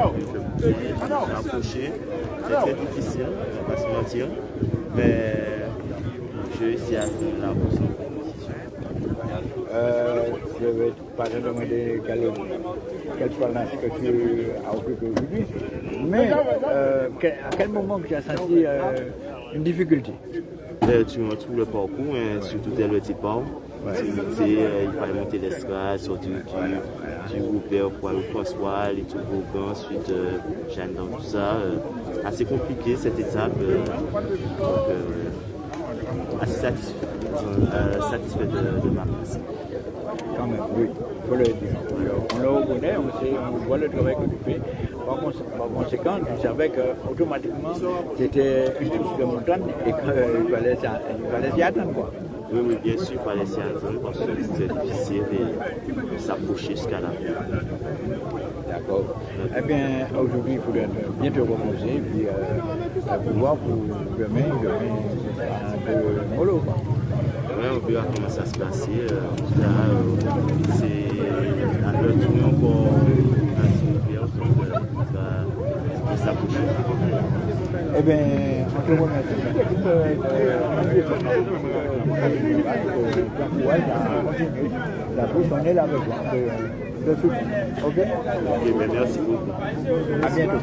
approché. C'est très difficile, on va pas se mentir. Mais je réussis à la compétition. Euh, je vais pas te demander quelle, quelle balance que tu as occupé aujourd'hui. Mais euh, à quel moment tu as senti euh, une difficulté? Euh, Tu retrouves le parcours, hein, surtout dès le départ. Euh, il fallait monter l'estrade, sortir du, du groupe pour aller au François, les tout ensuite euh, Jeanne dans tout ça. Euh, assez compliqué cette étape. Donc, assez satisfait, satisfait de, de, ma place. Quand même, oui, il faut le dire. On le reconnaît, on, sait, on voit le travail que tu fais. Par, par conséquent, tu savais qu'automatiquement, c'était une de montagne et qu'il fallait, fallait s'y attendre. Quoi. Oui, oui, bien sûr, il fallait s'y attendre parce que c'était difficile de s'approcher jusqu'à la fin. D'accord. Eh bien, aujourd'hui, il faudrait bien te reposer, puis euh, pouvoir pour demain, demain, ce sera un peu mollo. Oui, on verra comment ça se passe. Euh, euh, c'est un peu tourné encore assez bien, donc euh, ça va s'approcher. Eh bien, on te remercie. La avec de, de tout. Ok ben merci beaucoup. À bientôt.